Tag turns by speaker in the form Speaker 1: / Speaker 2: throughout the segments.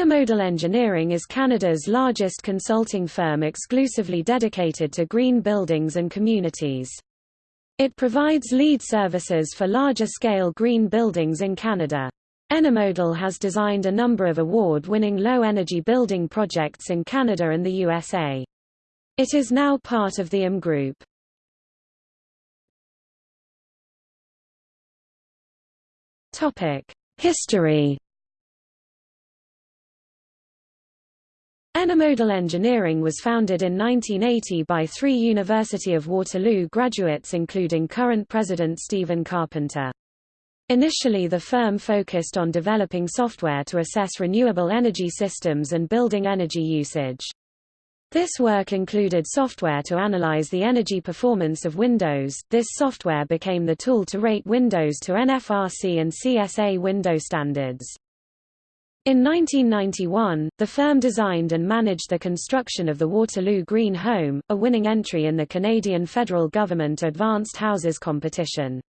Speaker 1: Enermodal Engineering is Canada's largest consulting firm exclusively dedicated to green buildings and communities. It provides LEED services for larger-scale green buildings in Canada. Enermodal has designed a number of award-winning low-energy building projects in Canada and the USA. It is now part of the IM Group. History Enermodal Engineering was founded in 1980 by three University of Waterloo graduates including current president Stephen Carpenter. Initially the firm focused on developing software to assess renewable energy systems and building energy usage. This work included software to analyze the energy performance of Windows. This software became the tool to rate Windows to NFRC and CSA window standards. In 1991, the firm designed and managed the construction of the Waterloo Green Home, a winning entry in the Canadian federal government Advanced Houses competition.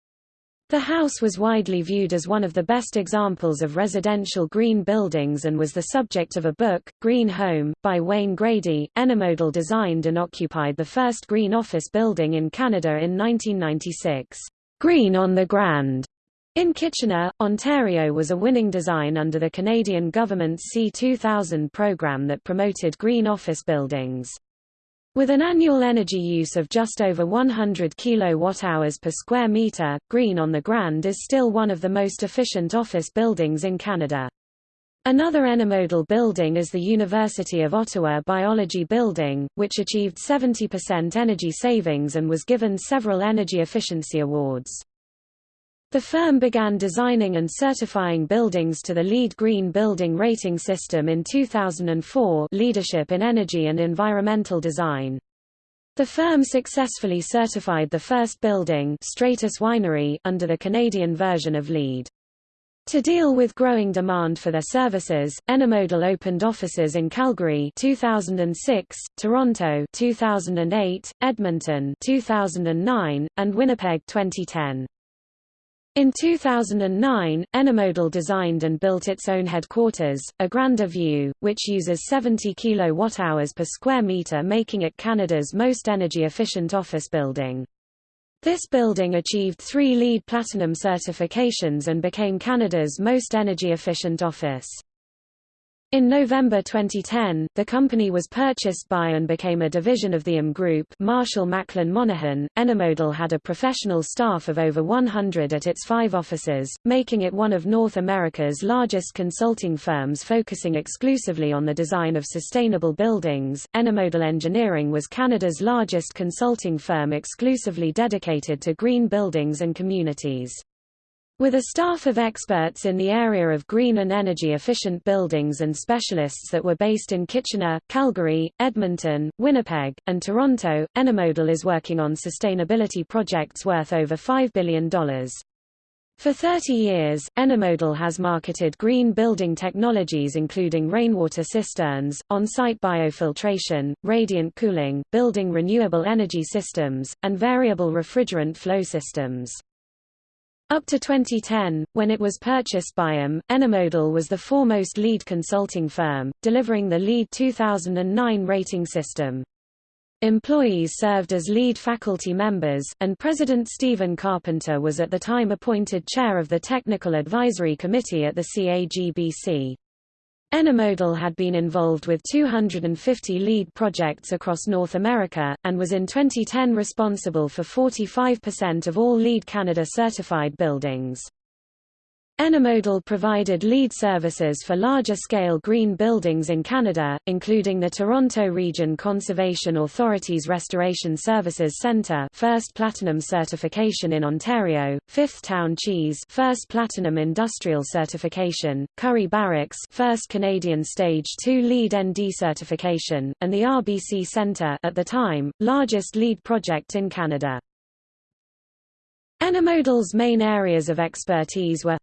Speaker 1: The house was widely viewed as one of the best examples of residential green buildings and was the subject of a book, Green Home, by Wayne Grady. Enermodal designed and occupied the first green office building in Canada in 1996. Green on the Grand in Kitchener, Ontario was a winning design under the Canadian government's C2000 program that promoted green office buildings. With an annual energy use of just over 100 kilowatt-hours per square meter, Green on the Grand is still one of the most efficient office buildings in Canada. Another Enermodal building is the University of Ottawa Biology Building, which achieved 70% energy savings and was given several energy efficiency awards. The firm began designing and certifying buildings to the LEED Green Building Rating System in 2004 Leadership in Energy and Environmental Design. The firm successfully certified the first building Stratus Winery under the Canadian version of LEED. To deal with growing demand for their services, Enermodal opened offices in Calgary 2006, Toronto 2008, Edmonton 2009, and Winnipeg 2010. In 2009, Enermodal designed and built its own headquarters, a Granda View, which uses 70 kWh per square meter making it Canada's most energy-efficient office building. This building achieved three LEED Platinum certifications and became Canada's most energy-efficient office. In November 2010, the company was purchased by and became a division of the IM Group Marshall Macklin Monaghan. Enermodal had a professional staff of over 100 at its five offices, making it one of North America's largest consulting firms focusing exclusively on the design of sustainable buildings. Enermodal Engineering was Canada's largest consulting firm exclusively dedicated to green buildings and communities. With a staff of experts in the area of green and energy-efficient buildings and specialists that were based in Kitchener, Calgary, Edmonton, Winnipeg, and Toronto, Enermodal is working on sustainability projects worth over $5 billion. For 30 years, Enermodal has marketed green building technologies including rainwater cisterns, on-site biofiltration, radiant cooling, building renewable energy systems, and variable refrigerant flow systems. Up to 2010, when it was purchased by IM, Enermodal was the foremost LEED consulting firm, delivering the LEED 2009 rating system. Employees served as LEED faculty members, and President Stephen Carpenter was at the time appointed chair of the Technical Advisory Committee at the CAGBC. Enermodal had been involved with 250 LEED projects across North America, and was in 2010 responsible for 45% of all LEED Canada certified buildings. Enermodal provided LEED services for larger-scale green buildings in Canada, including the Toronto Region Conservation Authority's Restoration Services Centre first Platinum certification in Ontario, Fifth Town Cheese first Platinum Industrial certification, Currie Barracks first Canadian Stage 2 LEED ND certification, and the RBC Centre at the time, largest LEED project in Canada. Enermodal's main areas of expertise were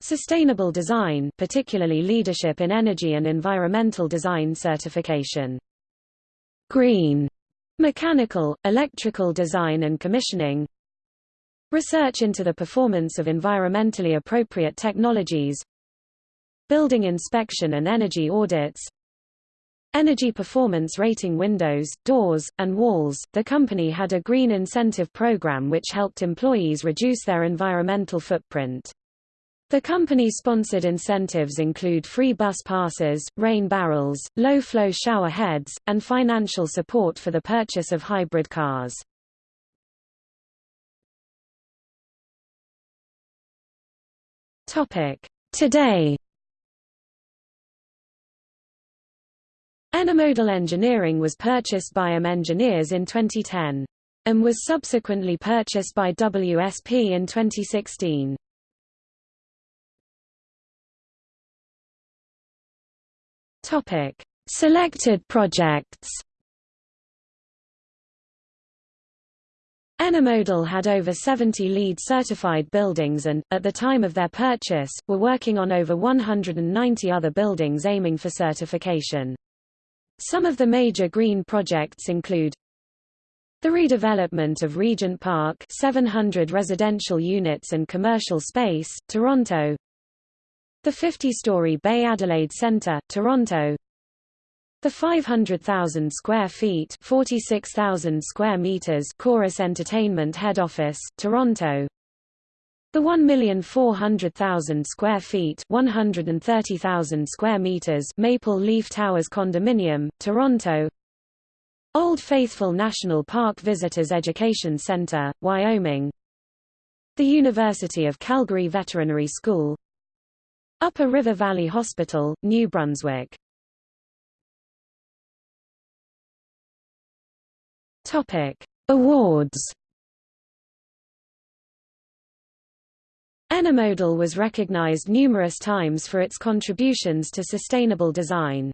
Speaker 1: Sustainable design particularly leadership in energy and environmental design certification. Green mechanical, electrical design and commissioning. Research into the performance of environmentally appropriate technologies. building inspection and energy audits, Energy performance rating windows, doors, and walls. The company had a green incentive program which helped employees reduce their environmental footprint. The company-sponsored incentives include free bus passes, rain barrels, low-flow shower heads, and financial support for the purchase of hybrid cars. Today Enermodal Engineering was purchased by AM Engineers in 2010. and was subsequently purchased by WSP in 2016. Topic: Selected projects. Enermodal had over 70 LEED certified buildings and, at the time of their purchase, were working on over 190 other buildings aiming for certification. Some of the major green projects include the redevelopment of Regent Park 700 residential units and commercial space, Toronto the 50-story Bay Adelaide Centre, Toronto. The 500,000 square feet 46,000 square meters Corus Entertainment Head Office, Toronto. The 1,400,000 square feet 130,000 square meters Maple Leaf Towers Condominium, Toronto. Old Faithful National Park Visitors Education Center, Wyoming. The University of Calgary Veterinary School Upper River Valley Hospital, New Brunswick. Topic: Awards. Enermodal was recognized numerous times for its contributions to sustainable design.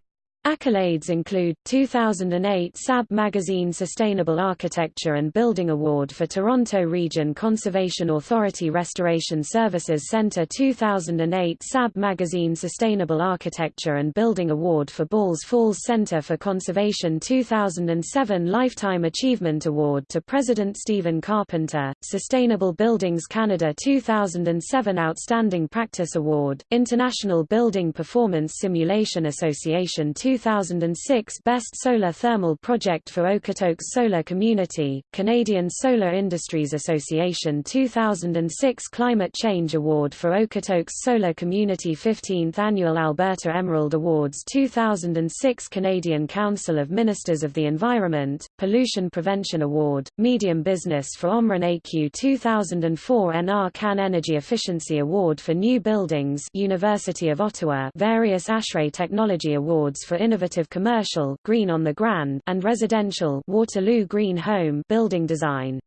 Speaker 1: Accolades include, 2008 SAB Magazine Sustainable Architecture and Building Award for Toronto Region Conservation Authority Restoration Services Centre 2008 SAB Magazine Sustainable Architecture and Building Award for Balls Falls Centre for Conservation 2007 Lifetime Achievement Award to President Stephen Carpenter, Sustainable Buildings Canada 2007 Outstanding Practice Award, International Building Performance Simulation Association 2006 Best Solar Thermal Project for Okotoks Solar Community, Canadian Solar Industries Association 2006 Climate Change Award for Okotoks Solar Community 15th Annual Alberta Emerald Awards 2006 Canadian Council of Ministers of the Environment, Pollution Prevention Award, Medium Business for Omran AQ 2004 NR Can Energy Efficiency Award for New Buildings University of Ottawa various ASHRAE Technology Awards for innovative commercial Green on the Grand and residential Waterloo Green Home building design.